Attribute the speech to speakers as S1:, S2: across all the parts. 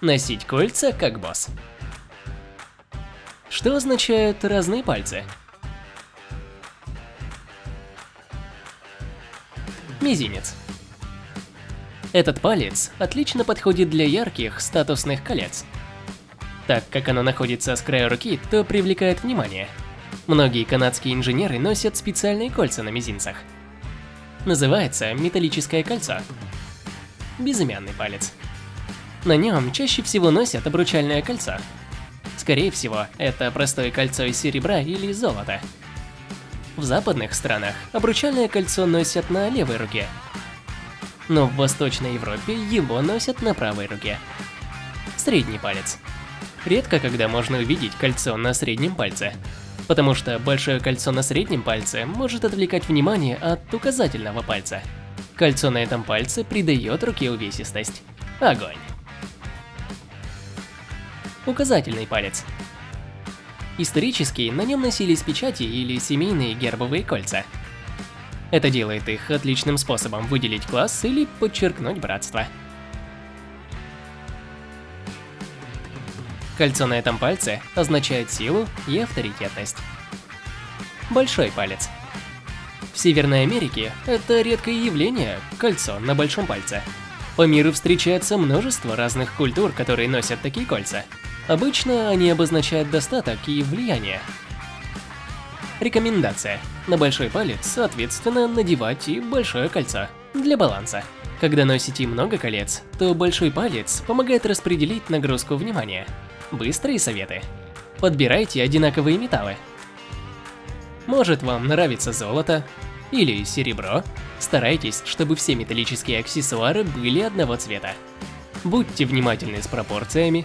S1: Носить кольца как босс. Что означают разные пальцы? Мизинец. Этот палец отлично подходит для ярких статусных колец. Так как оно находится с края руки, то привлекает внимание. Многие канадские инженеры носят специальные кольца на мизинцах. Называется металлическое кольцо. Безымянный палец. На нем чаще всего носят обручальное кольцо. Скорее всего, это простое кольцо из серебра или золота. В западных странах обручальное кольцо носят на левой руке, но в Восточной Европе его носят на правой руке. Средний палец. Редко когда можно увидеть кольцо на среднем пальце, потому что большое кольцо на среднем пальце может отвлекать внимание от указательного пальца. Кольцо на этом пальце придает руке увесистость. Огонь. Указательный палец. Исторически на нем носились печати или семейные гербовые кольца – это делает их отличным способом выделить класс или подчеркнуть братство. Кольцо на этом пальце означает силу и авторитетность. Большой палец. В Северной Америке это редкое явление – кольцо на большом пальце. По миру встречается множество разных культур, которые носят такие кольца. Обычно они обозначают достаток и влияние, Рекомендация. На большой палец, соответственно, надевать и большое кольцо. Для баланса. Когда носите много колец, то большой палец помогает распределить нагрузку внимания. Быстрые советы. Подбирайте одинаковые металлы. Может вам нравится золото или серебро? Старайтесь, чтобы все металлические аксессуары были одного цвета. Будьте внимательны с пропорциями.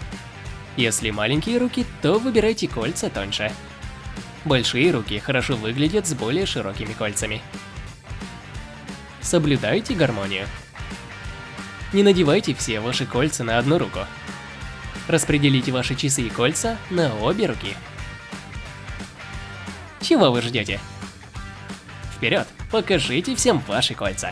S1: Если маленькие руки, то выбирайте кольца тоньше. Большие руки хорошо выглядят с более широкими кольцами. Соблюдайте гармонию. Не надевайте все ваши кольца на одну руку. Распределите ваши часы и кольца на обе руки. Чего вы ждете? Вперед, покажите всем ваши кольца.